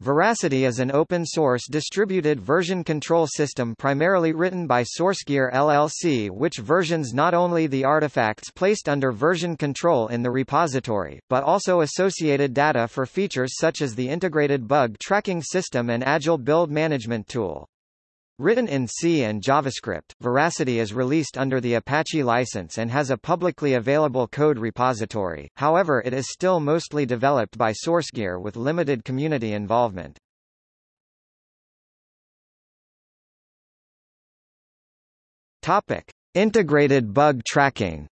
Veracity is an open-source distributed version control system primarily written by SourceGear LLC which versions not only the artifacts placed under version control in the repository, but also associated data for features such as the integrated bug tracking system and Agile build management tool. Written in C and JavaScript, Veracity is released under the Apache license and has a publicly available code repository, however it is still mostly developed by SourceGear with limited community involvement. Topic. Integrated bug tracking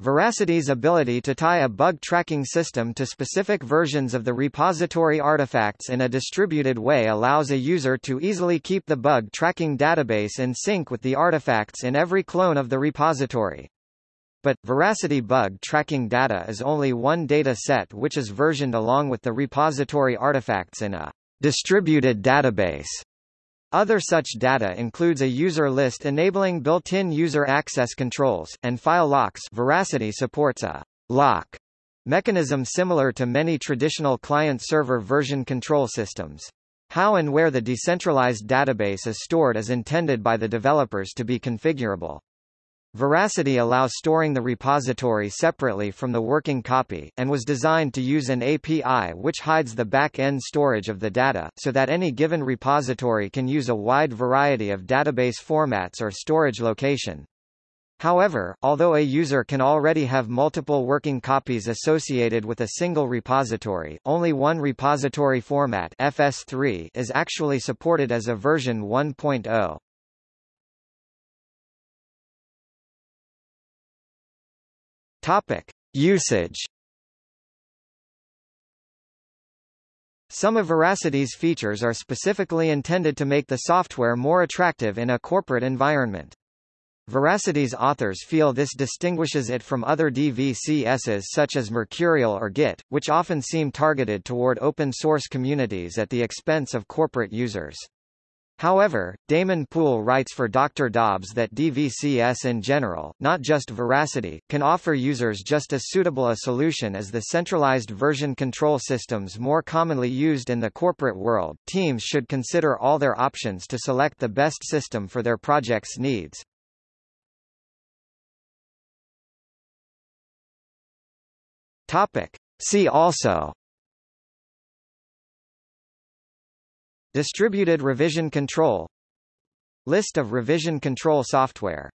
Veracity's ability to tie a bug tracking system to specific versions of the repository artifacts in a distributed way allows a user to easily keep the bug tracking database in sync with the artifacts in every clone of the repository. But, Veracity bug tracking data is only one data set which is versioned along with the repository artifacts in a distributed database. Other such data includes a user list enabling built-in user access controls, and file locks Veracity supports a lock mechanism similar to many traditional client-server version control systems. How and where the decentralized database is stored is intended by the developers to be configurable. Veracity allows storing the repository separately from the working copy, and was designed to use an API which hides the back-end storage of the data, so that any given repository can use a wide variety of database formats or storage location. However, although a user can already have multiple working copies associated with a single repository, only one repository format FS3 is actually supported as a version 1.0. Topic. Usage Some of Veracity's features are specifically intended to make the software more attractive in a corporate environment. Veracity's authors feel this distinguishes it from other DVCSs such as Mercurial or Git, which often seem targeted toward open-source communities at the expense of corporate users. However, Damon Poole writes for Dr. Dobbs that DVCS in general, not just Veracity, can offer users just as suitable a solution as the centralized version control systems more commonly used in the corporate world. Teams should consider all their options to select the best system for their project's needs. Topic. See also Distributed revision control. List of revision control software